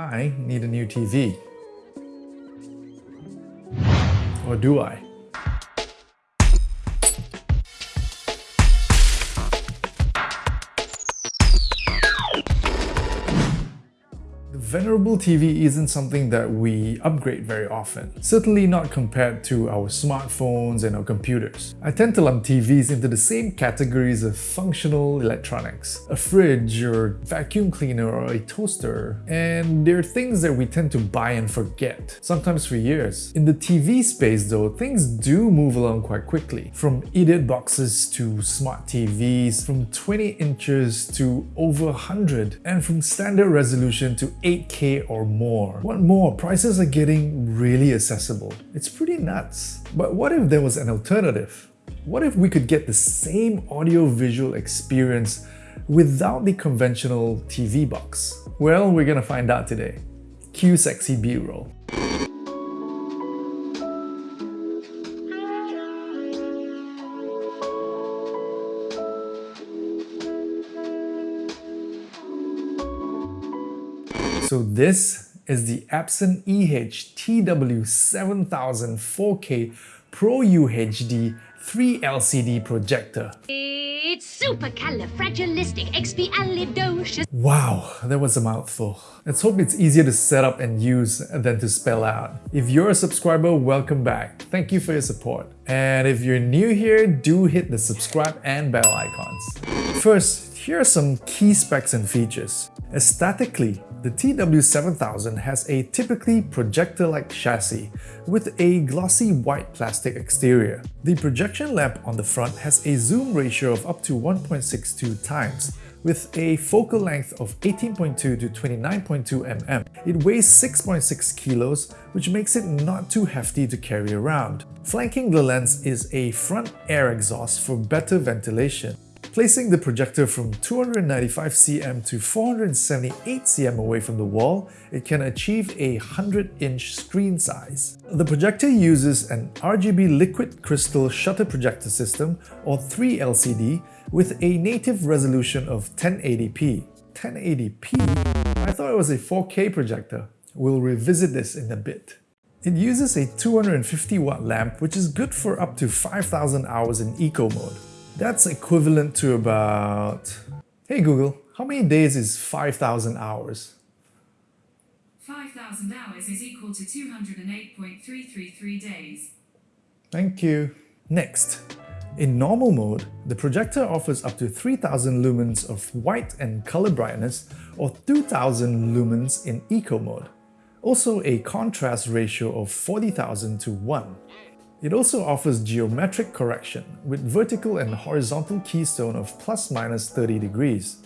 I need a new TV. Or do I? Venerable TV isn't something that we upgrade very often, certainly not compared to our smartphones and our computers. I tend to lump TVs into the same categories of functional electronics, a fridge or vacuum cleaner or a toaster, and they're things that we tend to buy and forget, sometimes for years. In the TV space though, things do move along quite quickly, from idiot boxes to smart TVs, from 20 inches to over 100, and from standard resolution to 8 8k or more. What more? Prices are getting really accessible. It's pretty nuts. But what if there was an alternative? What if we could get the same audio-visual experience without the conventional TV box? Well, we're gonna find out today. Cue sexy B-roll. This is the Epson EH TW7000 4K Pro UHD 3 LCD projector. It's supercalifragilisticexpialidocious. Wow, that was a mouthful. Let's hope it's easier to set up and use than to spell out. If you're a subscriber, welcome back. Thank you for your support. And if you're new here, do hit the subscribe and bell icons. First, here are some key specs and features. Aesthetically, the TW7000 has a typically projector-like chassis with a glossy white plastic exterior. The projection lamp on the front has a zoom ratio of up to 1.62 times, with a focal length of 18.2 to 29.2 mm. It weighs 6.6 kilos, which makes it not too hefty to carry around. Flanking the lens is a front air exhaust for better ventilation. Placing the projector from 295 cm to 478 cm away from the wall, it can achieve a 100-inch screen size. The projector uses an RGB liquid crystal shutter projector system, or 3LCD, with a native resolution of 1080p. 1080p? I thought it was a 4K projector. We'll revisit this in a bit. It uses a 250 watt lamp which is good for up to 5000 hours in eco mode. That's equivalent to about... Hey Google, how many days is 5,000 hours? 5,000 hours is equal to 208.333 days. Thank you. Next, in normal mode, the projector offers up to 3000 lumens of white and color brightness or 2000 lumens in eco mode. Also a contrast ratio of 40,000 to 1. It also offers geometric correction with vertical and horizontal keystone of plus minus 30 degrees.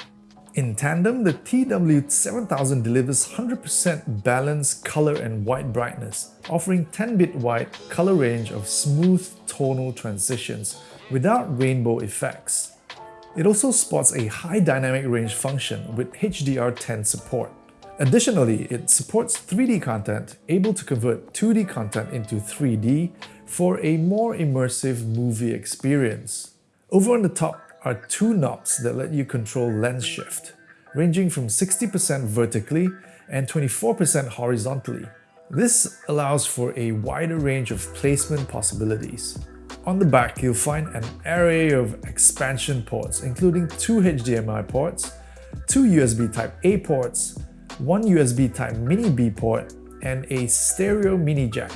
In tandem, the TW7000 delivers 100% balanced color and white brightness, offering 10-bit wide color range of smooth tonal transitions without rainbow effects. It also sports a high dynamic range function with HDR10 support. Additionally, it supports 3D content, able to convert 2D content into 3D for a more immersive movie experience. Over on the top are two knobs that let you control lens shift, ranging from 60% vertically and 24% horizontally. This allows for a wider range of placement possibilities. On the back, you'll find an array of expansion ports, including two HDMI ports, two USB Type-A ports, one USB Type Mini B port, and a stereo mini jack.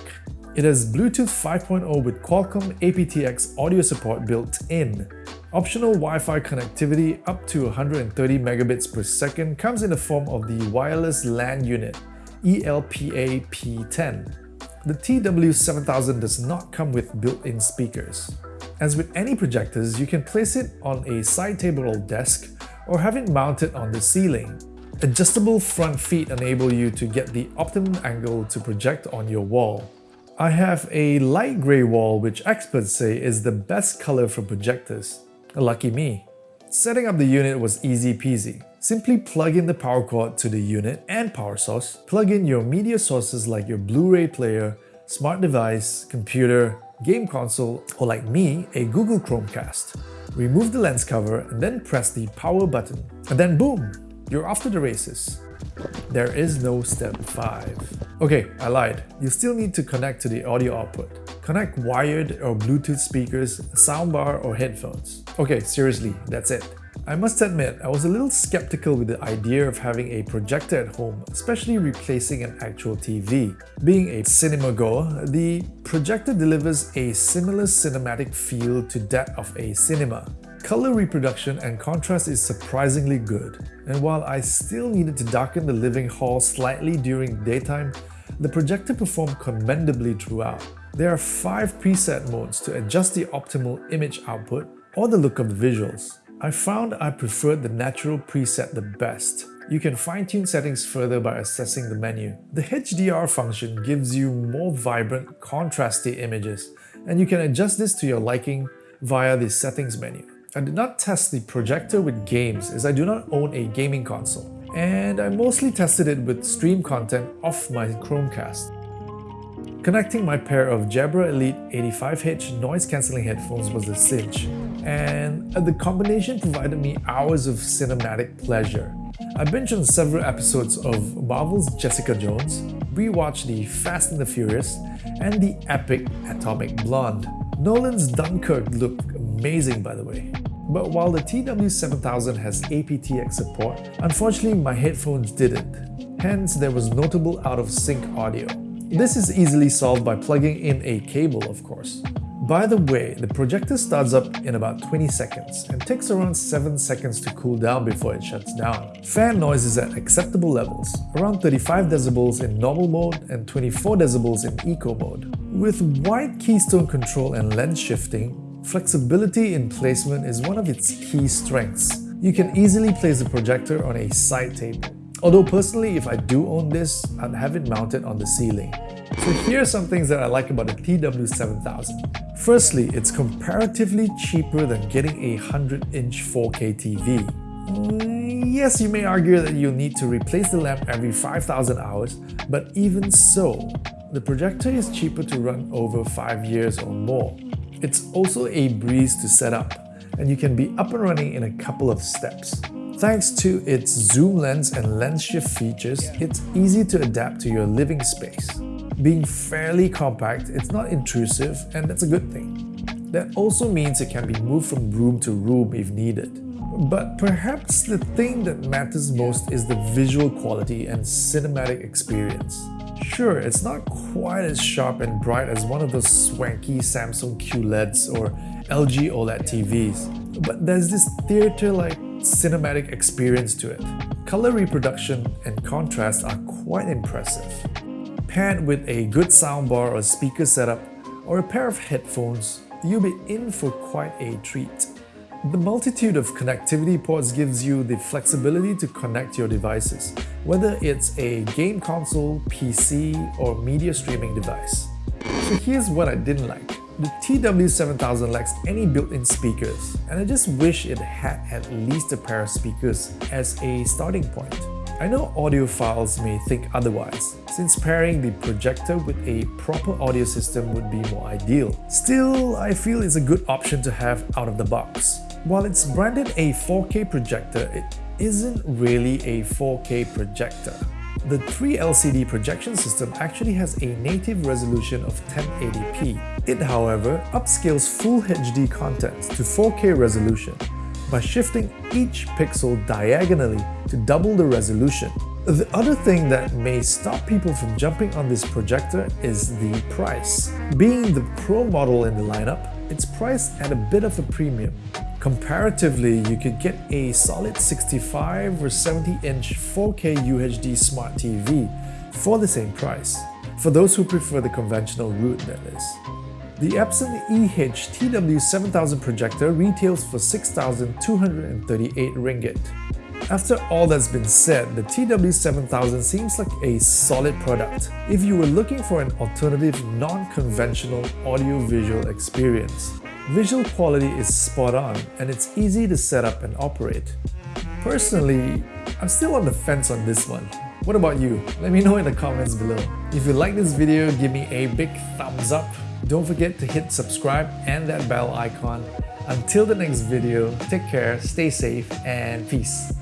It has Bluetooth 5.0 with Qualcomm aptX audio support built in. Optional Wi-Fi connectivity up to 130 megabits per second comes in the form of the Wireless LAN Unit, ELPA P10. The TW7000 does not come with built-in speakers. As with any projectors, you can place it on a side table or desk or have it mounted on the ceiling. Adjustable front feet enable you to get the optimum angle to project on your wall. I have a light grey wall which experts say is the best color for projectors. Lucky me. Setting up the unit was easy peasy. Simply plug in the power cord to the unit and power source, plug in your media sources like your Blu-ray player, smart device, computer, game console, or like me, a Google Chromecast. Remove the lens cover and then press the power button. And then boom, you're off to the races. There is no step 5. Okay, I lied. You still need to connect to the audio output. Connect wired or Bluetooth speakers, soundbar or headphones. Okay, seriously, that's it. I must admit, I was a little skeptical with the idea of having a projector at home, especially replacing an actual TV. Being a cinema goer, the projector delivers a similar cinematic feel to that of a cinema. Color reproduction and contrast is surprisingly good, and while I still needed to darken the living hall slightly during daytime, the projector performed commendably throughout. There are 5 preset modes to adjust the optimal image output or the look of the visuals. I found I preferred the natural preset the best. You can fine-tune settings further by accessing the menu. The HDR function gives you more vibrant, contrasty images, and you can adjust this to your liking via the settings menu. I did not test the projector with games as I do not own a gaming console, and I mostly tested it with stream content off my Chromecast. Connecting my pair of Jabra Elite 85H noise-cancelling headphones was a cinch, and the combination provided me hours of cinematic pleasure. I binged on several episodes of Marvel's Jessica Jones, rewatched the Fast and the Furious, and the epic Atomic Blonde. Nolan's Dunkirk looked amazing by the way. But while the TW7000 has aptX support, unfortunately my headphones didn't. Hence, there was notable out-of-sync audio. This is easily solved by plugging in a cable, of course. By the way, the projector starts up in about 20 seconds and takes around 7 seconds to cool down before it shuts down. Fan noise is at acceptable levels, around 35 decibels in normal mode and 24 decibels in eco mode. With wide keystone control and lens shifting, flexibility in placement is one of its key strengths. You can easily place the projector on a side table. Although personally, if I do own this, I'd have it mounted on the ceiling. So here are some things that I like about the TW7000. Firstly, it's comparatively cheaper than getting a 100-inch 4K TV. Yes, you may argue that you'll need to replace the lamp every 5000 hours, but even so, the projector is cheaper to run over 5 years or more. It's also a breeze to set up, and you can be up and running in a couple of steps. Thanks to its zoom lens and lens shift features, it's easy to adapt to your living space. Being fairly compact, it's not intrusive and that's a good thing. That also means it can be moved from room to room if needed. But perhaps the thing that matters most is the visual quality and cinematic experience. Sure, it's not quite as sharp and bright as one of those swanky Samsung QLEDs or LG OLED TVs, but there's this theater-like cinematic experience to it. Color reproduction and contrast are quite impressive. Paired with a good soundbar or speaker setup or a pair of headphones, you'll be in for quite a treat. The multitude of connectivity ports gives you the flexibility to connect your devices, whether it's a game console, PC, or media streaming device. So here's what I didn't like. The TW7000 lacks any built-in speakers, and I just wish it had at least a pair of speakers as a starting point. I know audiophiles may think otherwise, since pairing the projector with a proper audio system would be more ideal. Still, I feel it's a good option to have out of the box. While it's branded a 4K projector, it isn't really a 4K projector. The 3LCD projection system actually has a native resolution of 1080p. It, however, upscales Full HD content to 4K resolution by shifting each pixel diagonally to double the resolution. The other thing that may stop people from jumping on this projector is the price. Being the Pro model in the lineup, it's priced at a bit of a premium. Comparatively, you could get a solid 65 or 70 inch 4K UHD Smart TV for the same price, for those who prefer the conventional route that is. The Epson EH TW7000 projector retails for 6,238 ringgit. After all that's been said, the TW7000 seems like a solid product if you were looking for an alternative non-conventional audio-visual experience. Visual quality is spot on and it's easy to set up and operate. Personally, I'm still on the fence on this one. What about you? Let me know in the comments below. If you like this video, give me a big thumbs up. Don't forget to hit subscribe and that bell icon. Until the next video, take care, stay safe, and peace.